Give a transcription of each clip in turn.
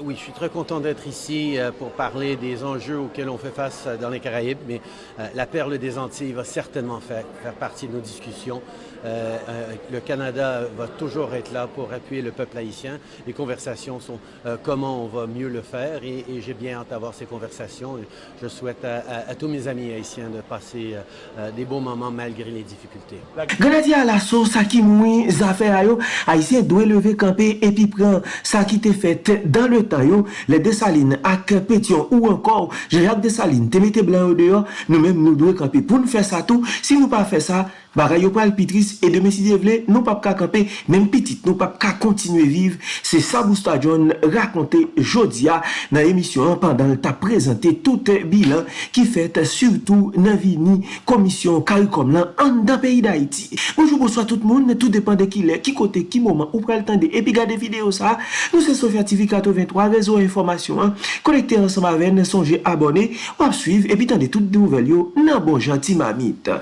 oui, je suis très content d'être ici euh, pour parler des enjeux auxquels on fait face euh, dans les Caraïbes, mais la perle des Antilles va certainement faire, faire partie de nos discussions. le Canada va toujours être là pour appuyer le peuple haïtien. Les conversations sont comment on va mieux le faire et, j'ai bien hâte d'avoir ces conversations. Je souhaite à, tous mes amis haïtiens de passer des bons moments malgré les difficultés. À et tan yo, le desaline ak Petion ou ankor, Jacques Desaline, te mette blan yo deyo, nou men nou dwe kampi pou nou fè sa tou, si nou pa fè sa, Bagay yo pral pitris e deme si devle nou pap ka kampe menm pitit nou pap ka kontinue viv. Se Sabou Stadion rakonte jodia nan emisyon an pandan ta prezante tout bilan ki fet surtout nan vini komisyon karikom lan an dan peyi da iti. Bonjou bonsoy tout moun, tout depan de ki le, ki kote, ki moman ou pral tende epi gade video sa. Nou se Sofya TV 83, rezo informasyon kolekte ansama ven, sonje abone wap suiv epi tende tout nouvel yo nan bon janti mamit.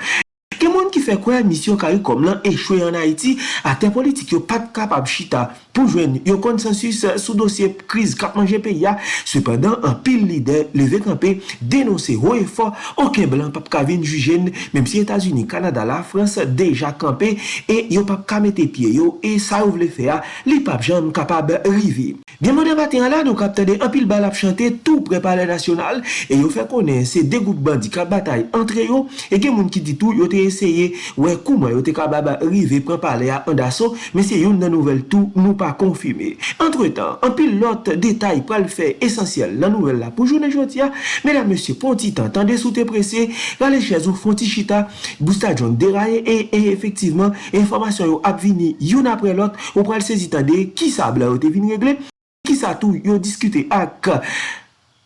moun ki fe kwe misyon karikom lan echwe an Haiti, ate politik yo pat kapab chita. pou jwen yon konsensus eh, sou dosye kriz katman ya. Sependan, an pil lider leve kampe denonse ho e fo, anken blan pap kavin jujen, mem si Etasuni, Kanada, la Frans deja kampe, e yon pap kamete pie yo, e sa ou vle fe a, li pap jan kapab rivi. Bien mwen debate an la, nou kapte de an pil bal ap chante, tou prepare nasyonal, e yo fe konen se de goup bandi ka batay entre yo, e gen moun ki ditou yo te eseye, wè kouman yo te kabab rive pren a an daso, men se yon nan nouvel tou nou pa pa konfime. Entre tan, an pil lot detay pral fe esensyel nan nouvel la pou jounen joti a, medan monsye ponti tan tan de sou te prese, gale chezou fonti chita, bousta joun deraye e, e efektiveman, informasyon yo ap vini yon apre lot, ou pral sezi tan de ki sa bla yo te vini regle, ki sa tou yo diskute ak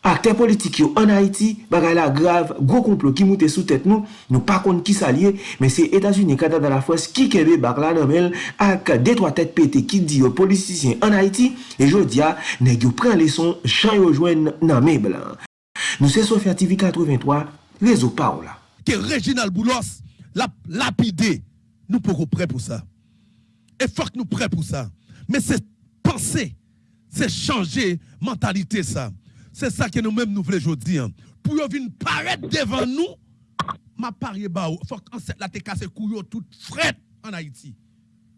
akte politik yo an Haiti, bagay la grav, gwo komplo ki moute sou tèt nou, nou pa kont ki sa liye, men se Etats-Unis, Kanada, la Fos, ki kebe bak la nomel, ak detwa tèt pete ki di yo politisyen an Haiti, e jodia, neg yo pren leson, chan yo jwen nan me blan. Nou se Sofya TV 83, rezo pa ou la. Ke Reginald Boulos, lap, lapide, nou pou kou pre pou sa. E fok nou pre pou sa. Men se pense, se chanje mentalite sa. C'est ça que nous-mêmes nous voulons dire. Pour venir paraître devant nous, ma parier ba faut la te casse couillot toute fret en Haïti.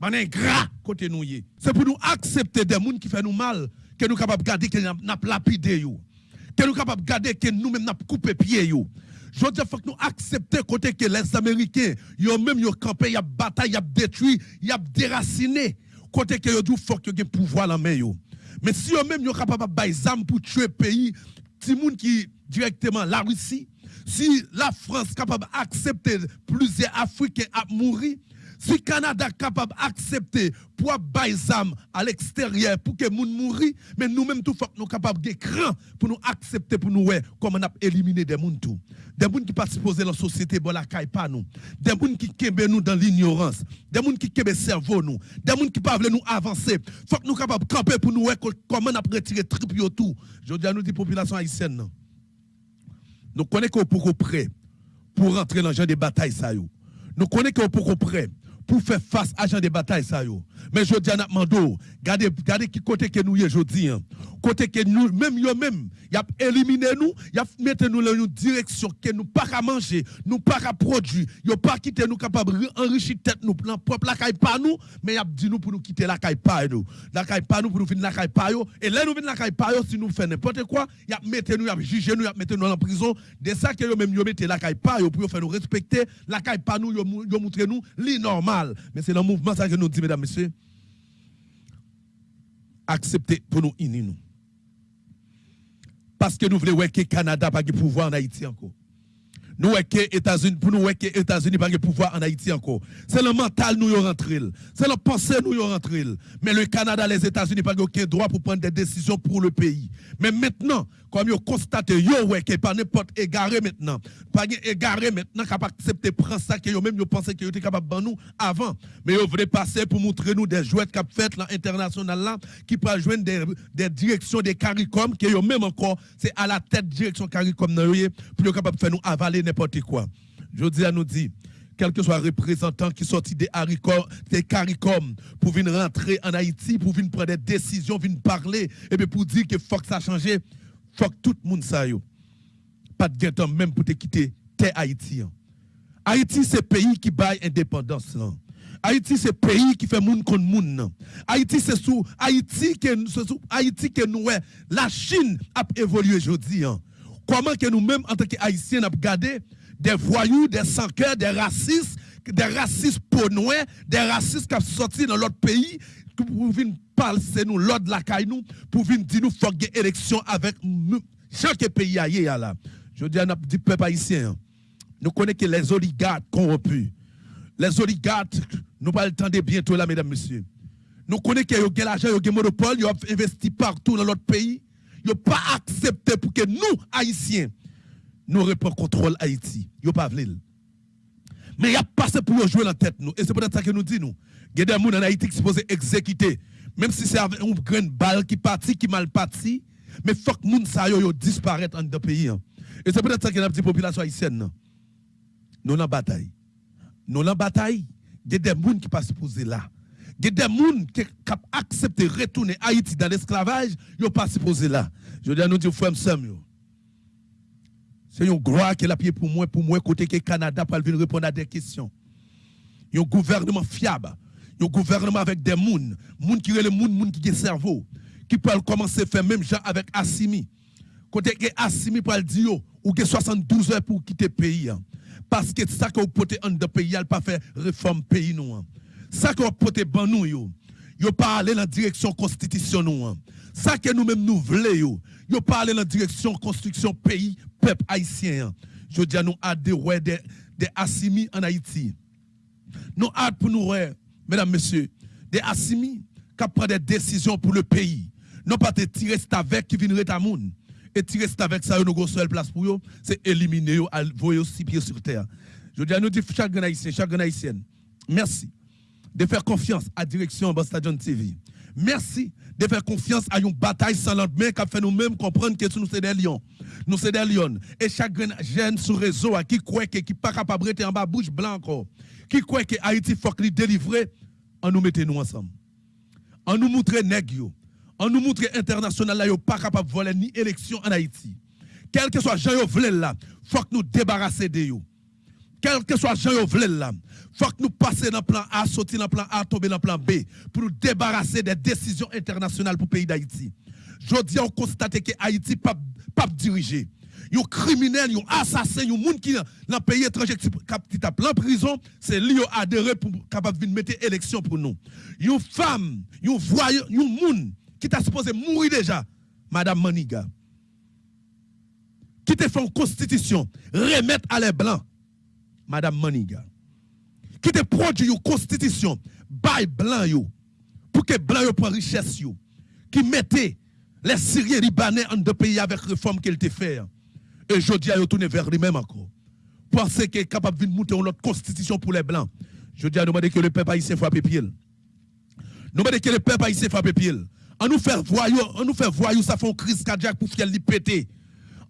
Man gras côté nous C'est pour nous accepter des gens qui font nous mal que nous capables de garder que n'a lapidé yo. Que nous capables de garder que nous-mêmes n'a coupé pied yo. Je faut que nous accepter côté que les Américains, yo même yo campé, y a bataille, y a détruit, y a déraciné. Côté que yo dit faut que yo pouvoir la main yo. Mais si eux-mêmes sont capables de faire pour tuer le pays, monde qui directement la Russie, si la France est capable d'accepter plusieurs Africains à mourir, si Canada est capable d'accepter pour bailler à l'extérieur pour que gens mourent, mais nous-mêmes, tout faut nous capables d'écran pour nous accepter, pour nous comment on a éliminé des gens. Des gens qui participent dans la société, bon la caille pas nous. Des gens qui kembe nous dans l'ignorance. Des gens qui kembe cerveau nous. Des gens qui peuvent nous avancer. Faut que nous capables de camper pour nous comment on a trip tout. Je dis à nous, la population haïtienne. Nous connaissons qu'on est prêt pour rentrer dans le genre de bataille. Nous connaissons qu'on est prêt pour faire face à genre de bataille ça yo. Mais je dis à Mando, regardez regardez qui côté que nous je dis hein. Côté que nous même yo même, y a éliminé nous, y a mettre nous dans une direction que nous pas à manger, nous pas à produire, yo pas quitter nous capable enrichir tête nous plan propre la caille pas nous, mais y a dit nous pour nous quitter la caille pas nous. La caille pas nous pour nous venir la caille pas yo et là nous venir la caille pas yo si nous fait n'importe quoi, y a mettre nous y a juger nous, y a mettre nous en prison. De ça que yo même yo mettre la caille pas yo pour faire nous respecter, la caille pas nous yo, yo montrer nous li. Mais c'est le mouvement ça que nous dit mesdames messieurs accepter pour nous unir. Parce que nous voulons que le Canada pas de pouvoir en Haïti encore. Nous voulons que États-Unis pour nous États-Unis pas de pouvoir en Haïti encore. C'est le mental nous y rentré. C'est le pensée nous y rentré. Mais le Canada, les États-Unis pas aucun droit pour prendre des décisions pour le pays. Mais maintenant, comme vous constatez, yo ouais que pas n'importe égaré maintenant. Pas égaré maintenant capable accepter prendre ça que yo même était capable de nous avant. Mais yo voulez passer pour montrer nous des jouets qu'a fait l'international qui peut joindre des, directions des CARICOM que yo même encore c'est à la tête direction CARICOM pour yo capable de faire nous avaler n'importe quoi. Je dis à nous dit quel que soit représentant qui sortit des, des CARICOM pour venir rentrer en Haïti, pour venir prendre des décisions, venir parler, et bien pour dire que faut que ça change, faut que tout le monde sache. Pas de temps même pour te quitter tes Haïti. Haïti, c'est pays qui baille indépendance. Haïti, c'est pays qui fait moun contre moun. Haïti, c'est sous Haïti que Haïti que nous la Chine a évolué aujourd'hui. Comment que nous-mêmes, en tant qu'Haïtiens, avons gardé des voyous, des sans des racistes, des racistes ponouais, des racistes qui sont sortis dans l'autre pays, pour venir parler nous, l'autre la caille nous, pour venir dire nous, faut une élection avec chaque pays là. Je dis à notre peuple haïtien, nous connaissons que les oligarques corrompus, les oligarques, nous pas le temps de bientôt là, mesdames, messieurs. Nous connaissons que l'argent, y a monopole, ils ont investi partout dans l'autre pays. Ils n'ont pas accepté pour que nous, Haïtiens, nous reprenons contrôle Haïti. Ils n'ont pas voulu. Mais il y a passé pour jouer la tête nous. Et c'est peut-être ça que nous disons. Il y a des gens en Haïti qui sont supposés exécuter. Même si c'est avec une grande balle qui partit, qui mal parti. Mais faut que les gens disparaissent dans le pays. Hein. Et c'est peut-être ça que la petite population haïtienne. Nous en bataille. Nous en bataille. Il y a des gens qui passent supposés là. Il y a des gens qui accepté de retourner Haïti dans l'esclavage, ils ne pas supposés là. Je dis à nous dire, frère. C'est une gloire qui a pied pour moi, pour moi, côté que Canada pour venir répondre à des questions. Un gouvernement fiable. Un gouvernement avec des gens, gens qui ont le monde, gens qui ont le cerveau, qui peuvent commencer à faire même genre avec Assimi. Côté que Assimi peut dire, ou que 72 heures pour quitter le pays. Hein. Parce que ça que vous pouvez en de pays, il pas faire réforme pays nous. Hein. Ça que vous pouvez ban nous yo. Pas dans la direction constitution nous. Hein. Ça que nous-mêmes nous voulons yo. Pas aller dans la direction construction pays peuple haïtien. Je dis à nous hâte de ouais des des Assimi en Haïti. Nous hâte pour nous mesdames messieurs, des Assimi qui prennent des décisions pour le pays. Non pas te tirer avec qui viennent à moun et tirer avec ça, nous avons seule place pour eux, c'est éliminer eux, voyer aussi pieds sur terre. Je dis à nous, chaque haïtien, chaque haïtienne, merci de faire confiance à la direction Ambassadeur TV. Merci de faire confiance à une bataille sans lendemain qui fait nous-mêmes comprendre que nous sommes des lions. Nous sommes des lions. Et chaque jeune sur le réseau qui croit que qui pas capable de en bas bouche blanc encore, qui croit que Haïti faut qu'il délivrer, on nous mettez nous ensemble. On nous montre nèg on nous montre international là, pas capable de voler ni élection en Haïti. Quel que soit Jean Yovelé là, faut que nous débarrasser de eux. Quel que soit Jean Yovelé là, faut que nous passions dans le plan A, sortir dans le plan A, tomber dans le plan B, pour nous débarrasser des décisions internationales pour le pays d'Haïti. Je dis, on constate que Haïti pas pas dirigé. Yon criminel, yon assassin, yon moun qui dans le pays étranger qui tape en prison, c'est lui qui adhéré pour capable mettre élection pour nous. Yon femme, yon voyant, yon moun qui t'a supposé mourir déjà, Madame Maniga, qui t'a fait une constitution, remettre à les blancs, Madame Maniga, qui t'a produit une constitution, bail blanc yo, pour que blanc yo prenne richesse yo, qui mettait les Syriens Libanais en deux pays avec réforme qu'elle t'a fait. Et je dis à yo tourner vers lui-même encore. Penser qu'il est capable de monter une autre constitution pour les blancs. Je dis à nous que le peuple haïtien frappe pied. Nous que le peuple haïtien frappe pied. On nous fait voyou, on nous ça fait une crise cardiaque pour fiel li péter.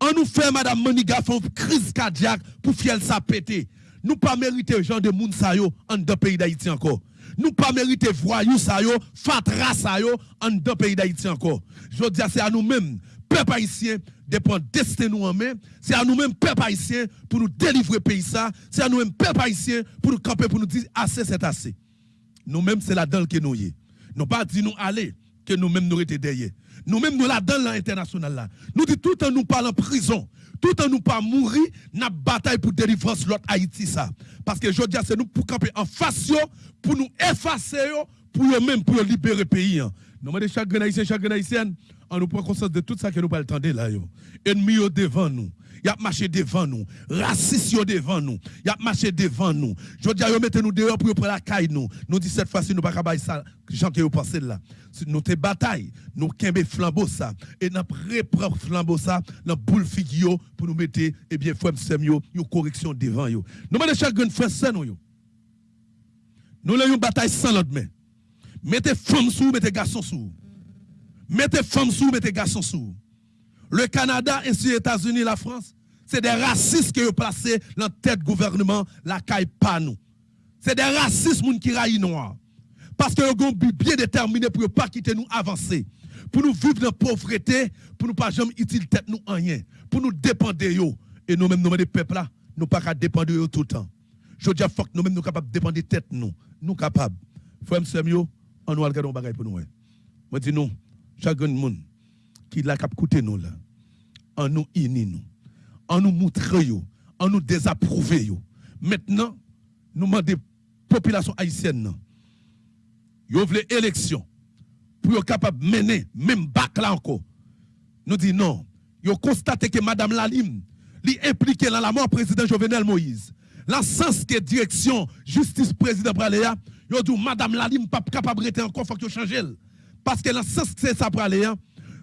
On nous fait madame Moniga fait une crise cardiaque pour fiel ça péter. Nous pas mériter gens de yo en deux pays d'Haïti encore. Nous pas mériter voyou sa yo, fatra en deux pays d'Haïti encore. Je dis c'est à nous-mêmes, peuple haïtien, de prendre destin nous en main. C'est à nous-mêmes, peuple haïtien, pour nous délivrer pays ça. C'est à nous-mêmes, peuple haïtien, pour nous camper, pour nous dire assez, c'est assez. Nous-mêmes, c'est là-dedans que nous y Nous pas dit nous aller que nous-mêmes nous étions derrière. Nous-mêmes nous là dans l'international là. Nous dit tout en nous parlant en prison, tout en nous pas mourir, n'a bataille pour délivrer l'autre Haïti ça. Parce que je dis c'est nous pour camper en face pour nous effacer pour eux même pour libérer le pays. Hein. Nous demandons chaque haïtien, chaque haïtienne, on nous prend conscience de tout ça que nous pas le là devant nous y a marché devant nous, raciste devant nous, y a marché devant nous. Je dis à eux, mettez-nous dehors pour prendre la caille nous. Nous dit cette fois-ci, nous pas ça, gens qui passé là. Nous te bataille, nous kembe flambeau ça, et nous reprend flambeau ça, boule figio pour nous mettre, eh bien, frère une correction devant yo. Nous mettons chaque frère c'est nous yo. Nous avons une bataille sans l'autre main. Mettez femmes sous, mettez garçons sous. Mettez femmes sous, mettez garçons sous. Le Canada ainsi les États-Unis, la France, c'est des racistes qui ont placé dans tête gouvernement, la caille pas nous. C'est des racistes qui raillent noir. Parce que ont bien déterminé pour ne pas quitter nous avancer. Pour nous vivre dans la pauvreté, pour nous pas jamais utile tête nous en rien. Pour nous dépendre yo. Et nous-mêmes, nous, des peuples là, nous pas dépendre de tout le temps. Je dis, faut que nous-mêmes, nous capables de dépendre de tête nous. Nous capables. Frère, monsieur, on nous regarder un bagage pour nous. Moi, dis nous, chaque monde qui l'a cap nous là, en nous uni nous, en nous montrer en nous désapprouver Maintenant, nous demandons population haïtienne, vous voulez élection pour être capable de mener, même bac là encore. Nous disons non. Vous constatez que Mme Lalim est impliquée dans la mort du président Jovenel Moïse. Dans sens que direction justice président Praléa, vous dit Mme Lalim n'est pas capable de rester encore, il faut que change. Parce que le sens que c'est ça Praléa,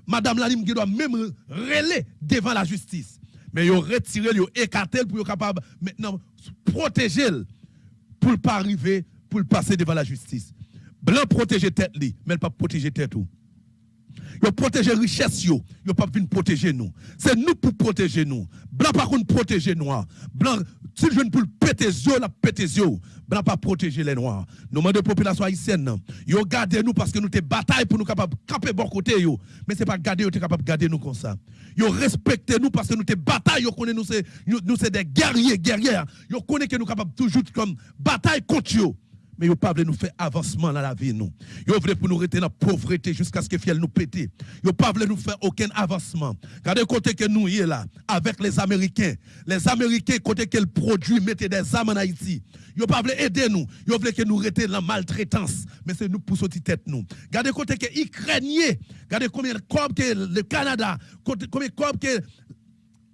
Mme Lalim doit même relayer devant la justice. Mais ils ont retiré, ils écarté pour être capable maintenant protéger pour ne pas arriver, pour passer devant la justice. Blanc protéger tête mais pas protéger tête. Yo protéger richesse yo, yo pas venir protéger nous. C'est nous pour protéger nous. Blanc par contre protéger noirs. Blanc si je ne pour péter yeux, la péter yeux. Blanc pas protéger les noirs. Nous demandons population haïtienne, yo garder nous parce que nous te bataille pour nous capable camper bon côté. Mais c'est pas garder yo capable garder nous comme ça. Yo respecter nous parce que nous te bataille yo connaît nous nous c'est des guerriers guerrières. Yo connaît que nous capable toujours comme bataille contre yo mais ils pas nous faire avancement dans la vie nous. Ils veulent nous rester dans la pauvreté jusqu'à ce que fiel nous péter. Ils pas nous faire aucun avancement. Regardez côté que nous est là avec les Américains. Les Américains côté qu'ils produisent mettez des armes en Haïti. Ils pas aider nous. Ils veulent que nous restions dans la maltraitance, mais c'est nous pour sortir tête nous. Regardez côté que Ukrainiens, regardez combien de corps que le Canada, combien de corps que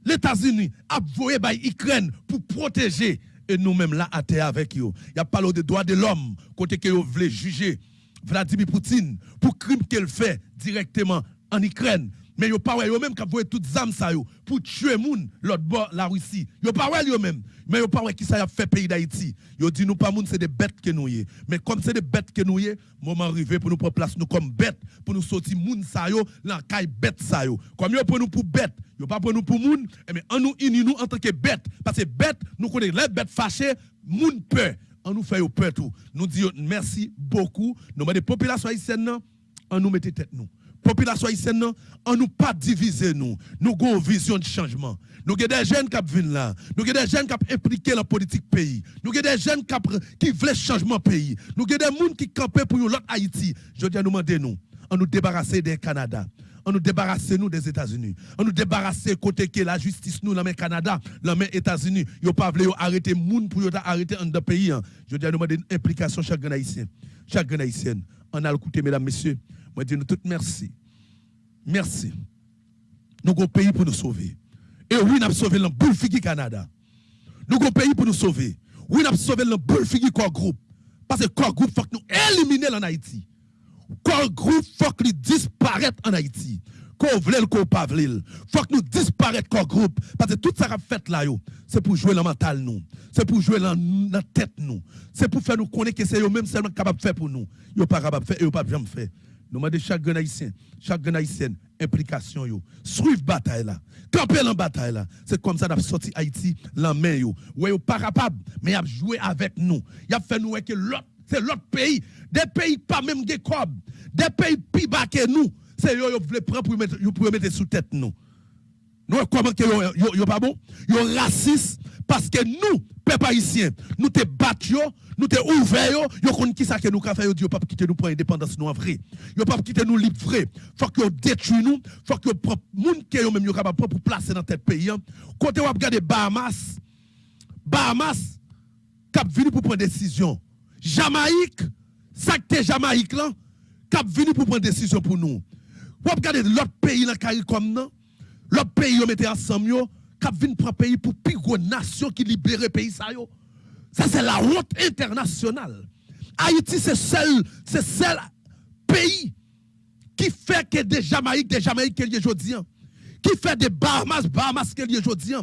les États-Unis a voué par Ukraine pour protéger et nous-mêmes là à terre avec eux. Il a parlé des droits de l'homme, côté que vous voulez juger Vladimir Poutine pour crime qu'elle fait directement en Ukraine. Mais yo pas yo même qui voyé toutes âmes ça pour tuer moun l'autre bord la Russie. Yo pas yo même. Mais yo pas qui ça a fait pays d'Haïti. Yo dit nous pas moun c'est des bêtes que nous y. Mais comme c'est des bêtes que nous y, moment arrivé pour nous prendre place nous comme bêtes pour nous sortir moun ça yo la caille bête ça yo. Comme yo pour nous pour bêtes, yo pas pour nous pour moun, mais en nous uni nous en tant que bêtes parce que bêtes nous connaissons les bêtes fâchées, moun peur. On nous fait peur tout. Nous disons merci beaucoup. Nous des populations haïtiennes, on nous mettez tête nous population haïtienne, on nous pas diviser nous. Nous avons une vision de changement. Nous avons des jeunes qui viennent là. Nous avons des jeunes qui impliqués dans la politique pays. Nous avons des jeunes qui veulent changement pays. Nous avons des gens qui campent pour l'autre Haïti. Je dis à nous demander nous, on nous débarrasser des Canada. On nous débarrasser nous des États-Unis. On nous débarrasser côté que la justice nous, la main Canada, la main États-Unis. Yo pas voulu arrêter moun pour arrêter un pays. Hein. Je dis à nous demander une implication chaque haïtien. Chaque haïtien. On a écouté mesdames, messieurs. Moi, dis nous tout merci. Merci. Nous avons un pays pour nous sauver. Et oui, nous avons sauvé le boule Canada. Nous avons un pays pour nous sauver. Oui, nous avons sauvé le boule corps groupe. Parce que corps groupe, il faut que nous éliminions en Haïti. Corps groupe, il faut que nous disparaître en Haïti. Qu'on vle qu'on pas faut que nous disparaître corps groupe. Parce que tout ça qu'on fait là, c'est pour jouer le mental nous. C'est pour jouer dans la tête nous. C'est pour faire nous connaître que c'est eux-mêmes seulement capable de faire pour nous. Ils ne pas capable de faire et ils pas jamais faire. Nous demandons chaque haïtien, chaque implication yo. Suivre bataille là. Camper la bataille là. C'est comme ça a sorti Haïti la main yo. Ouais pas capable, mais il a joué avec nous. Il a fait nous que l'autre c'est l'autre pays, des pays pas même des des pays plus bas que nous. C'est yo yo voulez prendre pour mettre mettre sous tête nous. Nous comment que yo, yo pas bon? Yo raciste parce que nous, peuple haïtien, nous te battions, nous te ouverts, yo kon qui ça que nous ka faire, yo pas quitter nous pour indépendance nous en vrai. Yo pas quitter nous libre vrai. Faut que détruit nous, faut que que yo même capable pour placer dans tête pays. Hein. Côté ou regarder Bahamas, Bahamas cap venu pour prendre décision. Jamaïque, ça que Jamaïque là, cap venu pour prendre décision pour nous. Ou regarder l'autre pays dans comme non L'autre pays, yo mette ensemble, cap vin prendre pays pour plus nation qui libère pays ça. Ça c'est la honte internationale. Haïti c'est seul c'est seul pays qui fait que des Jamaïques des Jamaïques qu'il y aujourd'hui qui fait des Bahamas Bahamas qu'il y aujourd'hui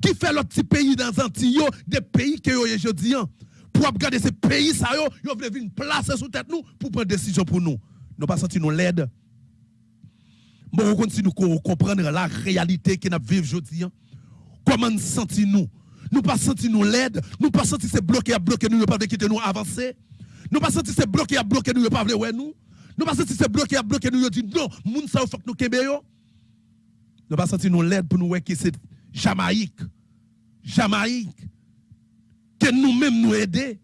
qui fait l'autre petit pays dans Antilles des pays qu'il y aujourd'hui pour regarder ces pays ça yo, yo venir placer sous tête nous pour prendre décision pour nous. Nous pas senti nous l'aide. Bon, on continue de comprendre la réalité que nous vivons aujourd'hui. Comment nous sentons-nous Nous pas senti nous l'aide, nous pas senti c'est bloqué à bloquer nous, pas quitter nous avancer. Nous pas senti c'est bloqué à bloquer nous, pas ouais nous. Nous pas senti c'est bloqué à bloquer nous, dit non, moun ça faut que nous kembe yo. Nous pas senti nous l'aide pour nous voir que c'est Jamaïque. Jamaïque que nous-mêmes nous aider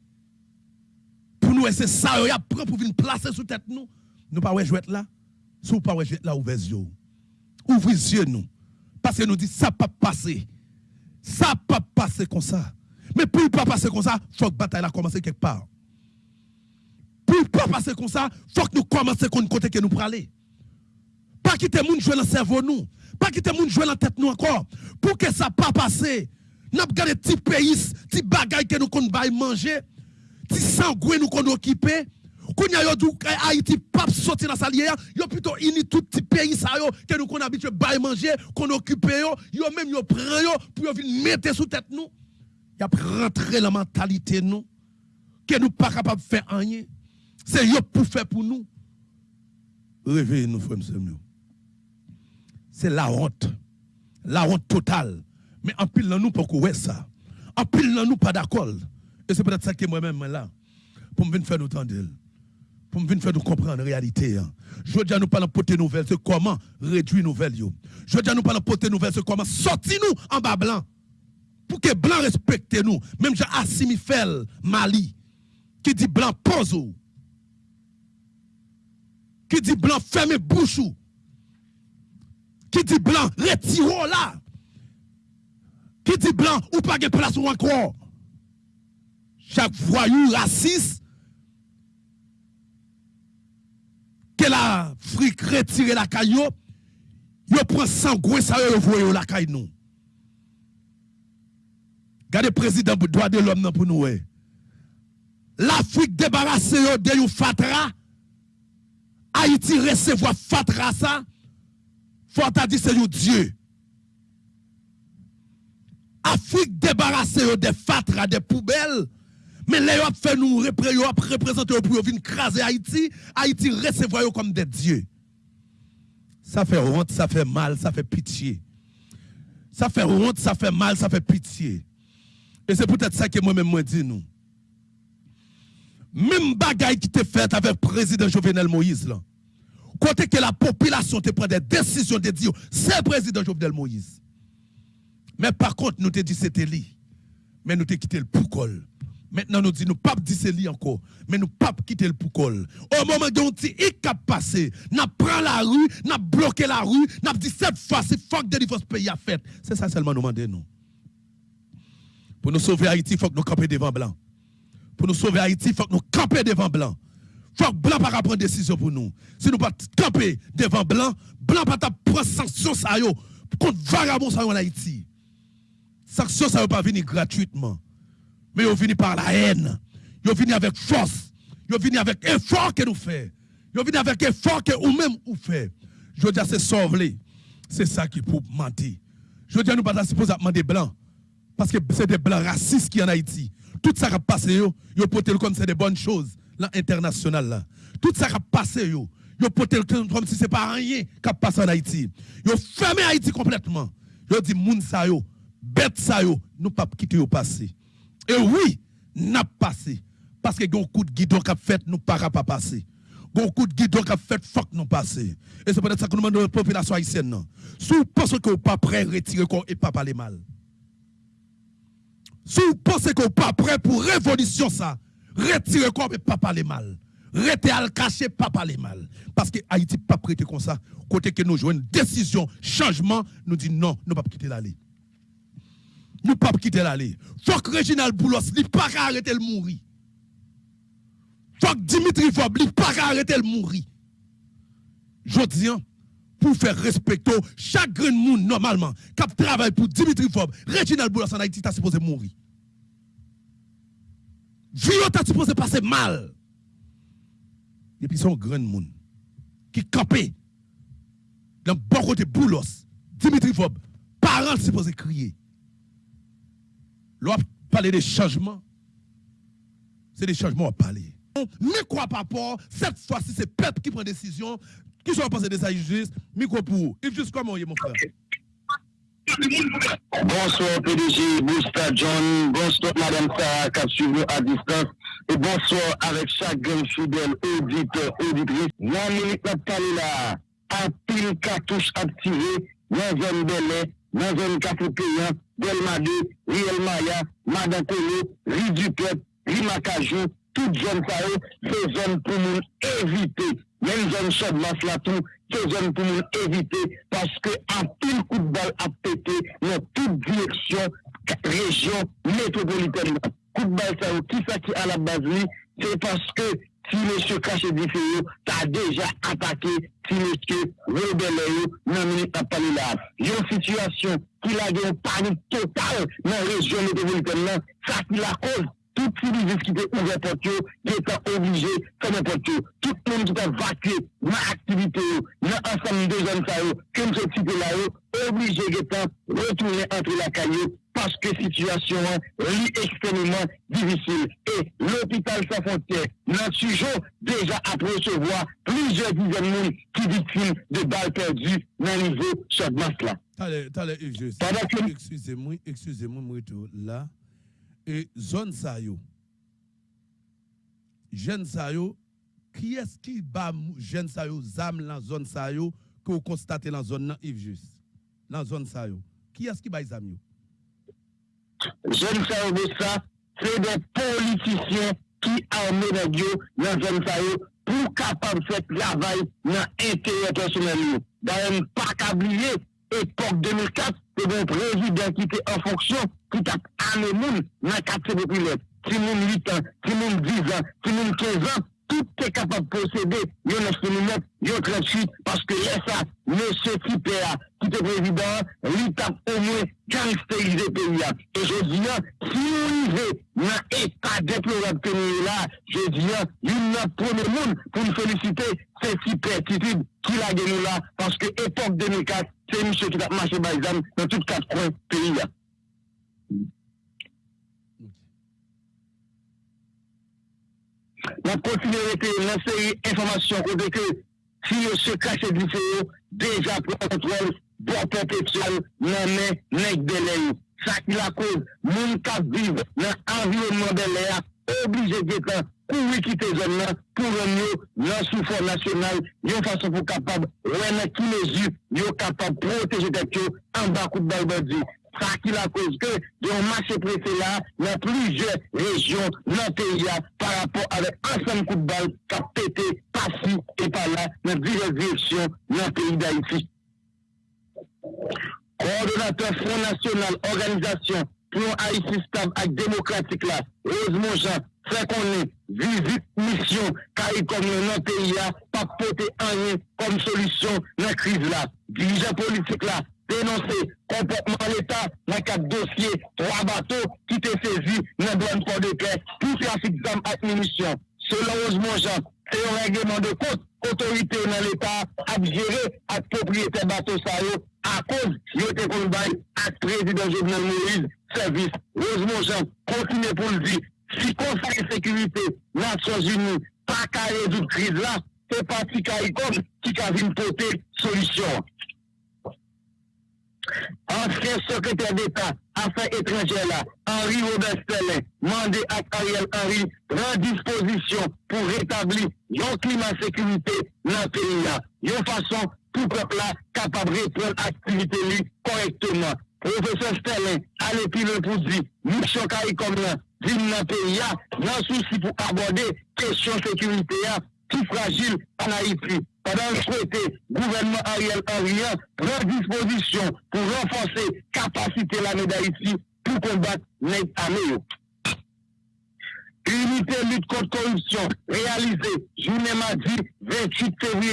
pour nous c'est ça y a prend pour venir placer sous tête nous. Nous pas jouer là. Si vous pas jouer là ouvrez yeux. Ouvrez yeux nous. Parce que nous dit ça pas passer. Ça pas passer comme ça. Mais pour ne pas passer comme ça, il faut que la bataille a commencé quelque part. Pour ne pas passer comme ça, il faut que nous commencions qu'on côté que nous pour aller. Pas quitter moun jouer dans le cerveau nous. Pas quitter moun jouer dans la tête nous encore. Pour que ça pas passer. Nous avons gardé petits pays, petits bagailles que nous qu'on manger, petits sangouins nous qu'on occupé. Quand y a dit Haïti pas sortir dans sa lière, yo plutôt ini tout petit pays ça yo que nous qu'on habitué bail manger, qu'on occupe yo, yo même yo prend yo pour yo venir mettre sous tête nous. Y a rentrer la mentalité nous que nous pas capable de faire rien. C'est yo pour faire pour nous. Réveillez-nous frères C'est la honte. La honte totale. Mais en pile nous pour ouais ça. En pile nous pas d'accord. Et c'est peut-être ça que moi-même là pour me venir faire nous entendre pour me faire nous comprendre la réalité. Hein. Je veux dire, nous parlons de nouvelle, c'est comment réduire nouvelle. Je veux dire, nous parlons de nouvelle, c'est comment sortir nous en bas blanc. Pour que blanc respecte nous. Même j'ai Assimi Fel, Mali, qui dit blanc pose. Qui dit blanc ferme bouche. Qui dit blanc retire là. Qui dit blanc ou pas de place ou encore. Chaque voyou raciste que l'Afrique retire la caillou, yo prend sangouin ça yo la caille nous. Regardez président droit de l'homme pour nous. L'Afrique débarrasse de yon fatra. Haïti recevoir fatra ça. Faut dit c'est Dieu. Afrique débarrasse de fatra, des poubelles. Mais les ont fait nous représenter pour venir craser Haïti, Haïti recevoir comme des dieux. Ça fait honte, ça fait mal, ça fait pitié. Ça fait honte, ça fait mal, ça fait pitié. Et c'est peut-être ça que moi-même moi dis nous. Même bagaille qui te fait avec le président Jovenel Moïse là. Côté que la population te prend des décisions de dire c'est président Jovenel Moïse. Mais par contre, nous te dit c'était lui. Mais nous te quitté le poucol. Maintenant, nous disons, nous pas dire c'est lui encore, mais nous pas quitter le poucol. Au moment où il a passé, nous pris la rue, nous bloqué la rue, nous dit cette fois, c'est fuck de ce pays a fait. C'est ça seulement nous demandons, nous. Pour nous sauver Haïti, il faut que nous campions devant blanc. Pour nous sauver Haïti, il faut que nous campions devant blanc. Il faut que blanc pas prendre décision pour nous. Si nous pas camper devant blanc, blanc pas prendre sanction contre vagabond en Haïti. Sanction ça pas venir gratuitement mais ils viennent par la haine. Ils viennent avec force. Ils viennent avec effort que nous faisons. Ils viennent avec effort que nous-mêmes nous faisons. Je veux dire, c'est sauver. C'est ça qui pour mentir. Je veux dire, nous pas demander blancs. Parce que c'est des blancs racistes qui en Haïti. Tout ça qui a passé, ils ont comme c'est des bonnes choses, là, international, là. Tout ça qui a passé, yo, yo comme si ce n'est pas rien qui a passé en Haïti. Ils fermé Haïti complètement. Ils dit, moun sa yo, bête sa yo, nous pas quitter au passé. Et oui, n'a passé. Parce que un coup de guidon qu'a fait, nous pas pas passer. De qu'a fait, fuck nous passer. Et c'est peut-être ça que nous demandons à la population haïtienne. Si vous pensez que vous pas prêt à retirer corps et pas parler mal. Si vous pensez que vous pas prêt pour révolution ça, retirer corps et pas parler mal. Rester à le cacher, pas parler mal. Parce que Haïti pas prêté comme ça. Côté que nous jouons une décision, changement, nous dit non, nous ne pas quitter l'allée nous ne pouvons pas quitter l'allée. Il faut que Boulos ne pas arrêter le mourir. Il faut que Dimitri Fob ne pas arrêter le mourir. Je dis, hein, pour faire respecter chaque grand monde normalement qui travaille pour Dimitri Fob, Reginald Boulos en Haïti, tu supposé mourir. Vie, tu supposé passer mal. Et puis, son grand monde qui campé dans le bon côté Boulos, Dimitri Fob, parents supposé crier. L'on parler des changements. C'est des changements à parler. Mais quoi par rapport, cette fois-ci, c'est peuple qui prend décision. Qui sont pensés des justice Micro pour Yves, juste comment mon frère. Bonsoir PDG Bousta John, bonsoir Madame Sarah Kapsuvo à distance. Et bonsoir avec chaque fidèle auditeur, auditrice. Nan minute n'a parlé là, un pile cartouche activé. Dans zone Belay, dans zone Café Delmadé, Riel Maya, Madame Tolo, Ri du Peuple, Ri Macajou, toute zone ça c'est zone pour nous éviter. Même zone Chaude-Masse là tout, c'est zone pour nous éviter parce que un pile coup de balle a pété dans toute direction, région métropolitaine. Coup de balle ça qui ça qui à la base c'est parce que si monsieur Caché Diféo t'a déjà attaqué, si monsieur Rebello non ministre pas parlé là. une situation qui a une panique totale dans la région métropolitaine, ça qui la cause. Tout civil qui était ouvert pour qui était obligé comme n'importe qui. Tout le monde qui a vacué dans l'activité, dans l'ensemble des jeunes, que nous sommes là, obligé de retourner entre la caillou parce que la situation est extrêmement difficile. Et l'hôpital sans frontières n'a toujours déjà à recevoir plusieurs dizaines de qui victimes de balles perdues dans le niveau de masse là. Excusez-moi, excusez-moi, là. Et zone ça yo. Jeune ça yo, qui est-ce qui bat jeune ça yo zam dans zone ça yo que vous constatez dans zone Yves Juste? Dans zone ça yo. Qui est-ce qui bat zam yo? Zon sa yo de sa, se de politisyen ki arme de diyo nan zon sa yo pou kapab fet lavay nan entere personel yo. Darèm pa kabliye, epok 2004, se de prezident ki te en fonksyon ki tap ane moun nan katse de pilet. Ti moun 8 an, ti moun 10 an, ti moun 15 an, tout est capable de posséder le 9 mm, le 38, parce que ça, monsieur type là, qui est président, lui a au moins caractérisé le pays. Et je dis, non, si on arrive dans l'état déplorable que nous là, je dis, non, il n'a premier monde pour nous féliciter, c'est type attitude qui l'a gagné là, parce que époque 2004, c'est monsieur qui a marché par exemple dans toutes quatre coins pays. nan kontinere te nan seri informasyon kote ke si yo se kache di se yo, deja pran kontrol, bo perpetual nan men nek dele yo. Sa ki la kouz, moun kap vive nan environman dele ya, oblige getan pou wikite zon nan, pou renyo nan soufon nasyonal, yon fason pou kapab wè nan ki mezu, yon kapab proteje tek yo an bakout balbadi. tranquille à cause que il y a un marché pressé là dans plusieurs régions dans pays par rapport avec ensemble coup de balle qui a pété par-ci et par là dans diverses directions dans le pays d'Haïti. Coordonnateur Front National, organisation pour Haïti stable et démocratique là, Rosemont Jean, fait qu'on est visite mission CARICOM dans le pays, pas porter rien comme solution dans la crise là. Dirigeant politique là, dénoncer comportement l'État dans quatre dossiers, trois bateaux qui étaient saisis dans le douane port de paix pour trafic d'armes et munitions. Selon Rosemont Jean, c'est un règlement de compte autorité dans l'État à gérer à propriétaire bateau ça à cause de combat à président Jovenel Moïse service. Rosemont Jean continue pour le dire. Si Conseil de sécurité, Nations Unies, pas qu'à résoudre crise là, c'est parti CARICOM qui a une porter solution. Ancien secrétaire d'État, Affaires étrangères Henri Robert Stellin, mandé à Ariel Henry, prend disposition pour rétablir un climat de sécurité dans le pays là. Une façon tout peuple là capable de répondre à l'activité correctement. Professeur Stellin, allez plus loin pour dire, mission CARICOM là, dans le pays là, non souci pour aborder question sécurité là, plus fragile en Haïti. Pendant que souhaité, gouvernement Ariel Henry prend disposition pour renforcer capacité la d'Haïti pour combattre les armées. Unité lutte contre corruption réalisée journée mardi 28 février,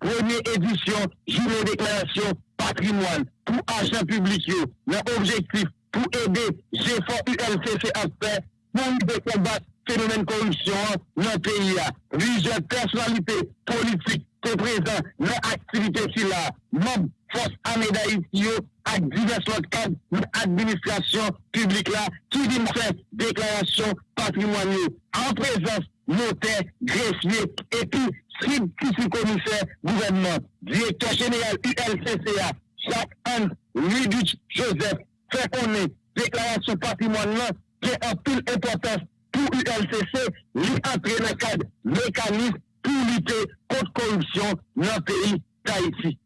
première édition, journée déclaration patrimoine pour agents publics. L'objectif pour aider GFOR ULCC à faire pour combattre phénomène corruption dans le pays. Plusieurs personnalités politiques te prezant nan aktivite si la, nan fos ameda iti yo, ak divers lot kade nan administrasyon publik la, ki di mwen fè deklarasyon patrimonye, an prezans notè, grefye, epi sib kisi komiser gouvernement, direktor general ULCCA, chak an, Lidouch Joseph, fè konè, deklarasyon patrimonye nan, ki an pil importans pou ULCC, li apre nan kade mekanisme contre corruption dans le pays d'Haïti.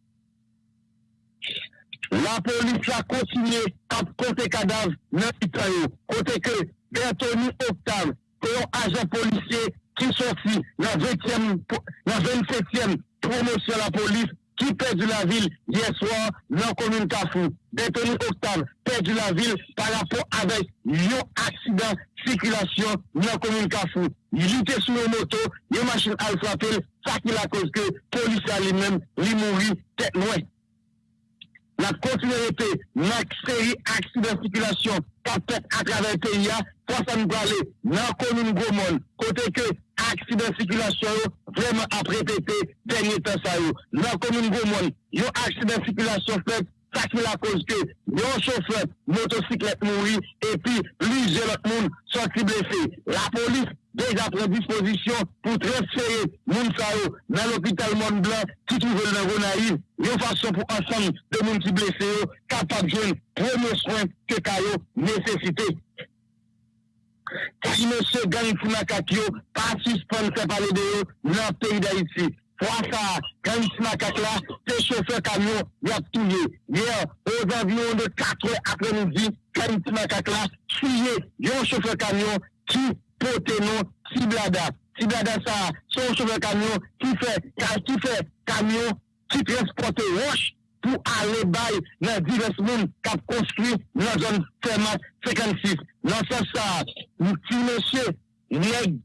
La police a continué à compter cadavres dans le Côté que Bertoni Octave, un agent policier qui sorti dans la 27e promotion de la police, qui perdu la ville hier soir dans la commune Kafou. Bétoni Octave perdu la ville par rapport avec un accident circulation dans la commune Kafou. Il était sur une moto, une machine à frapper, ça qui la cause que la police a lui-même, lui mourir tête loin. La continuité, la série accident de circulation, peut à travers le pays, ça nous aller dans la commune Gomon, côté que accident circulation vraiment à répéter dernier temps ça dans la commune Gomon yo accident circulation fait ça qui la cause que yon chauffeur motocyclette mourir et puis plusieurs autres monde sont blessés la police déjà prend disposition pour transférer moun sa dans l'hôpital Mont Blanc qui trouve dans Gonaïve une façon pour ensemble de monde qui blessés capables de prendre soin que Kayo nécessité Ki monsye gang Foumakak yo, pa suspon se pale de yo nan peyi da iti. Fwa sa, gang Foumakak la, se chofer kamyon, yap touye. Yer, oz avyon de 4 apre midi, gang Foumakak la, touye yon chofer kamyon ki pote non Tiblada. Tiblada sa, son chofer kamyon ki fe, ka, ki fe kamyon ki transporte roche pou ale bay nan divers moun kap konstruy nan zon fermat 56. Nan se sa, ti monsye neg,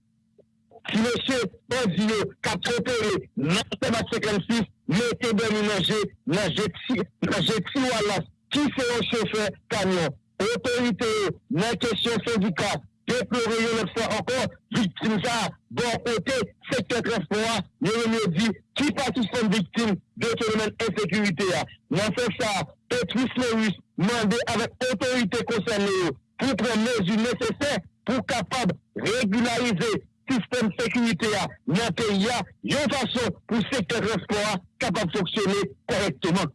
ti monsye odiyo kap kontore nan fermat 56, mette boni nanje, nanje ti wala, ki se yon chefe kanyon. Otorite yo nan kesyon syndika, déplorer une fois encore, victime ça, bon côté, secteur transport, nous avons dit, qui participe victime de phénomène insécurité. Nous fait ça, Petrus Lerus, mandé avec autorité concernée pour prendre mesures nécessaires pour capable régulariser système sécurité dans le pays, une façon pour le secteur transport capable de fonctionner correctement.